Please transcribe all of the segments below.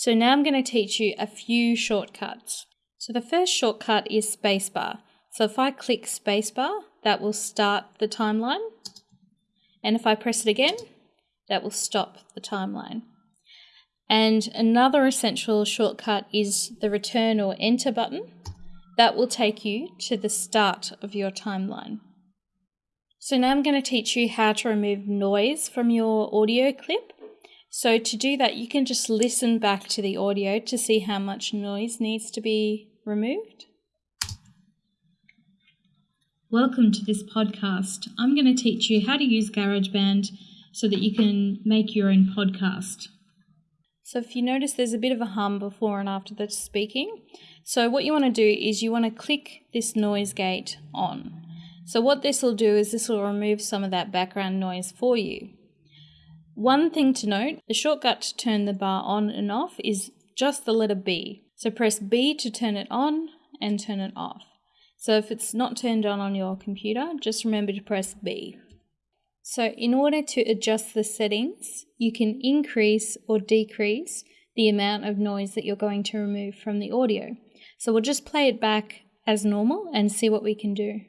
So now I'm going to teach you a few shortcuts. So the first shortcut is spacebar. So if I click spacebar, that will start the timeline. And if I press it again, that will stop the timeline. And another essential shortcut is the return or enter button. That will take you to the start of your timeline. So now I'm going to teach you how to remove noise from your audio clip. So to do that, you can just listen back to the audio to see how much noise needs to be removed. Welcome to this podcast. I'm going to teach you how to use GarageBand so that you can make your own podcast. So if you notice there's a bit of a hum before and after the speaking. So what you want to do is you want to click this noise gate on. So what this will do is this will remove some of that background noise for you. One thing to note, the shortcut to turn the bar on and off is just the letter B. So press B to turn it on and turn it off. So if it's not turned on on your computer, just remember to press B. So in order to adjust the settings, you can increase or decrease the amount of noise that you're going to remove from the audio. So we'll just play it back as normal and see what we can do.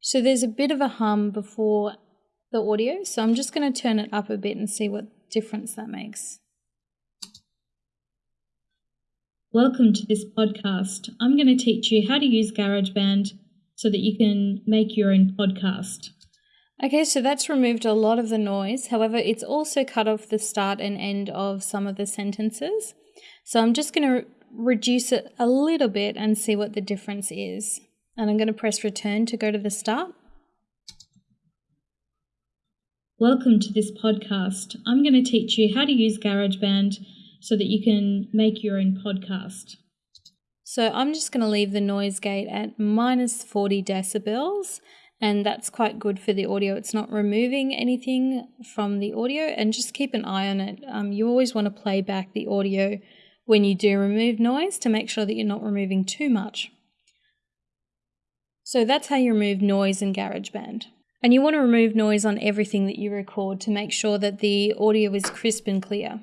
So there's a bit of a hum before the audio, so I'm just going to turn it up a bit and see what difference that makes. Welcome to this podcast. I'm going to teach you how to use GarageBand so that you can make your own podcast. Okay, so that's removed a lot of the noise. However, it's also cut off the start and end of some of the sentences. So I'm just going to reduce it a little bit and see what the difference is. And I'm going to press return to go to the start. Welcome to this podcast. I'm going to teach you how to use GarageBand so that you can make your own podcast. So I'm just going to leave the noise gate at minus 40 decibels and that's quite good for the audio. It's not removing anything from the audio and just keep an eye on it. Um, you always want to play back the audio when you do remove noise to make sure that you're not removing too much. So that's how you remove noise in GarageBand. And you want to remove noise on everything that you record to make sure that the audio is crisp and clear.